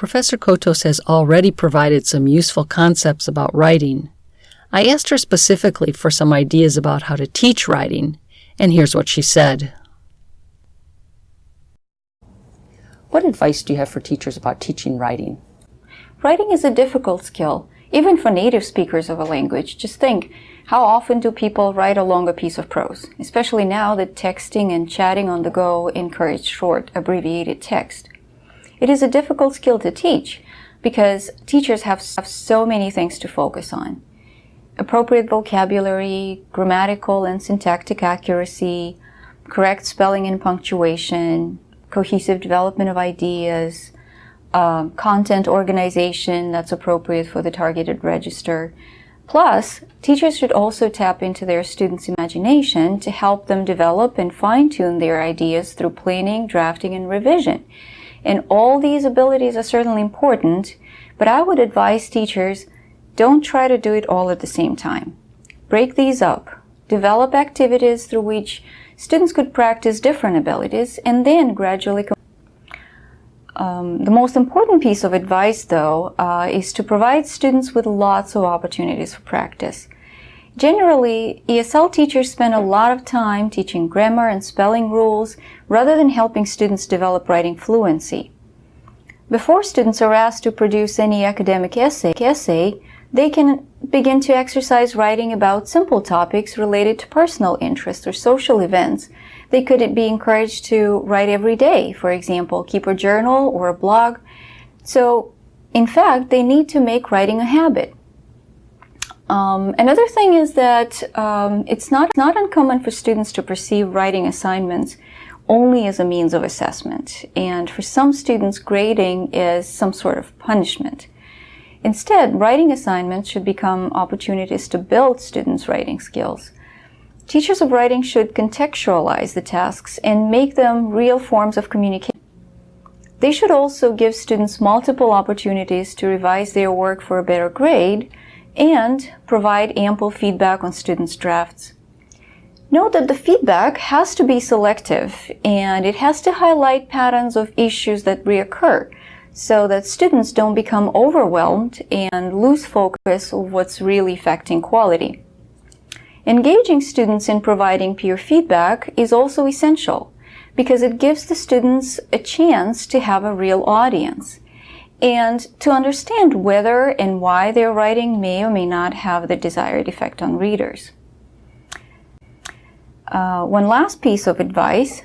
Professor Cotos has already provided some useful concepts about writing. I asked her specifically for some ideas about how to teach writing, and here's what she said. What advice do you have for teachers about teaching writing? Writing is a difficult skill, even for native speakers of a language. Just think, how often do people write along a piece of prose, especially now that texting and chatting on the go encourage short, abbreviated text? It is a difficult skill to teach because teachers have, have so many things to focus on. Appropriate vocabulary, grammatical and syntactic accuracy, correct spelling and punctuation, cohesive development of ideas, um, content organization that's appropriate for the targeted register. Plus, teachers should also tap into their students' imagination to help them develop and fine-tune their ideas through planning, drafting, and revision. And all these abilities are certainly important, but I would advise teachers don't try to do it all at the same time. Break these up. Develop activities through which students could practice different abilities and then gradually um, the most important piece of advice, though, uh, is to provide students with lots of opportunities for practice. Generally, ESL teachers spend a lot of time teaching grammar and spelling rules rather than helping students develop writing fluency. Before students are asked to produce any academic essay, they can begin to exercise writing about simple topics related to personal interests or social events. They could be encouraged to write every day, for example, keep a journal or a blog. So, in fact, they need to make writing a habit. Um, another thing is that um, it's not, not uncommon for students to perceive writing assignments only as a means of assessment. And for some students, grading is some sort of punishment. Instead, writing assignments should become opportunities to build students' writing skills. Teachers of writing should contextualize the tasks and make them real forms of communication. They should also give students multiple opportunities to revise their work for a better grade and provide ample feedback on students' drafts. Note that the feedback has to be selective and it has to highlight patterns of issues that reoccur so that students don't become overwhelmed and lose focus of what's really affecting quality. Engaging students in providing peer feedback is also essential because it gives the students a chance to have a real audience and to understand whether and why their writing may or may not have the desired effect on readers. Uh, one last piece of advice,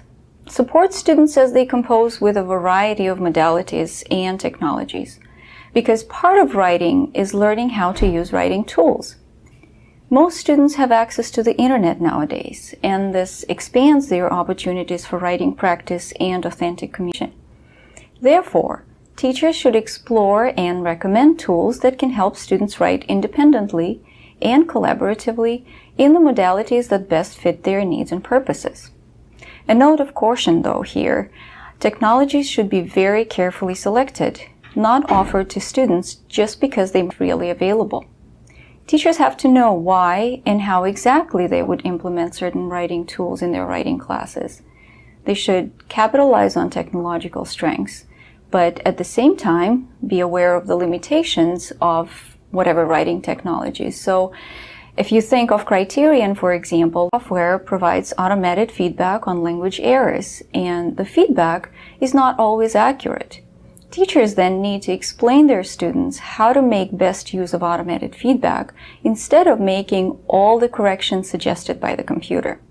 support students as they compose with a variety of modalities and technologies, because part of writing is learning how to use writing tools. Most students have access to the internet nowadays, and this expands their opportunities for writing practice and authentic communication. Therefore, teachers should explore and recommend tools that can help students write independently and collaboratively in the modalities that best fit their needs and purposes. A note of caution though here, technologies should be very carefully selected, not offered to students just because they are freely available. Teachers have to know why and how exactly they would implement certain writing tools in their writing classes. They should capitalize on technological strengths but at the same time be aware of the limitations of whatever writing technology. So if you think of Criterion, for example, software provides automated feedback on language errors, and the feedback is not always accurate. Teachers then need to explain their students how to make best use of automated feedback instead of making all the corrections suggested by the computer.